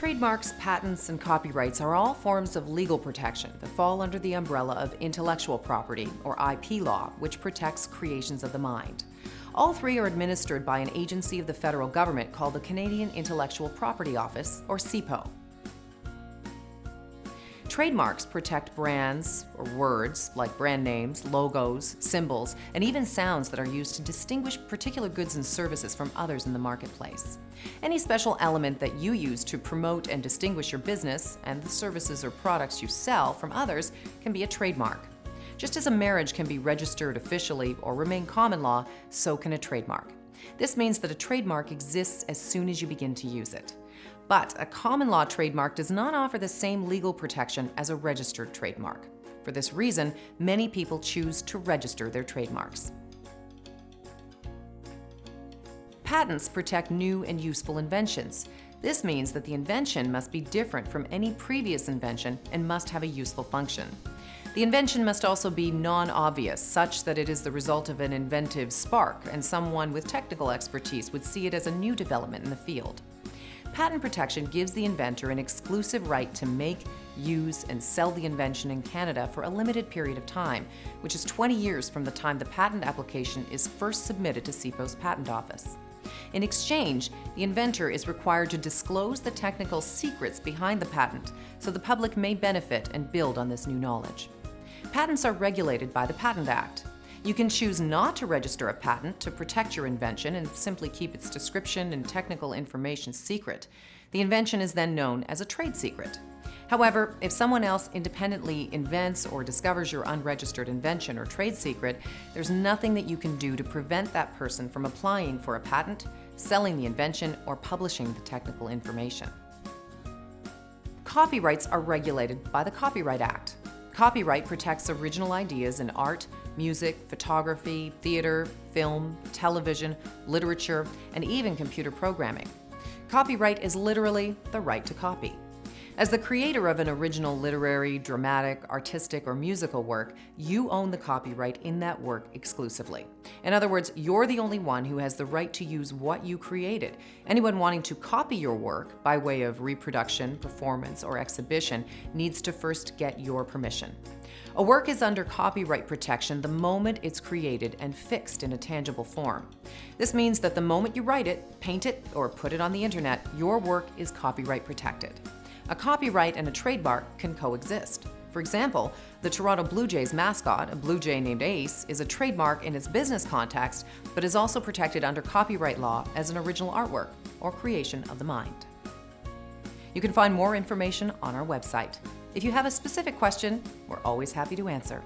Trademarks, patents, and copyrights are all forms of legal protection that fall under the umbrella of intellectual property, or IP law, which protects creations of the mind. All three are administered by an agency of the federal government called the Canadian Intellectual Property Office, or CIPO. Trademarks protect brands or words like brand names, logos, symbols, and even sounds that are used to distinguish particular goods and services from others in the marketplace. Any special element that you use to promote and distinguish your business and the services or products you sell from others can be a trademark. Just as a marriage can be registered officially or remain common law, so can a trademark. This means that a trademark exists as soon as you begin to use it. But a common law trademark does not offer the same legal protection as a registered trademark. For this reason, many people choose to register their trademarks. Patents protect new and useful inventions. This means that the invention must be different from any previous invention and must have a useful function. The invention must also be non-obvious, such that it is the result of an inventive spark and someone with technical expertise would see it as a new development in the field. Patent protection gives the inventor an exclusive right to make, use, and sell the invention in Canada for a limited period of time, which is 20 years from the time the patent application is first submitted to CIPO's Patent Office. In exchange, the inventor is required to disclose the technical secrets behind the patent so the public may benefit and build on this new knowledge. Patents are regulated by the Patent Act, you can choose not to register a patent to protect your invention and simply keep its description and technical information secret. The invention is then known as a trade secret. However, if someone else independently invents or discovers your unregistered invention or trade secret, there's nothing that you can do to prevent that person from applying for a patent, selling the invention, or publishing the technical information. Copyrights are regulated by the Copyright Act. Copyright protects original ideas in art, music, photography, theater, film, television, literature, and even computer programming. Copyright is literally the right to copy. As the creator of an original literary, dramatic, artistic, or musical work, you own the copyright in that work exclusively. In other words, you're the only one who has the right to use what you created. Anyone wanting to copy your work by way of reproduction, performance, or exhibition needs to first get your permission. A work is under copyright protection the moment it's created and fixed in a tangible form. This means that the moment you write it, paint it, or put it on the internet, your work is copyright protected. A copyright and a trademark can coexist. For example, the Toronto Blue Jays mascot, a Blue Jay named Ace, is a trademark in its business context, but is also protected under copyright law as an original artwork or creation of the mind. You can find more information on our website. If you have a specific question, we're always happy to answer.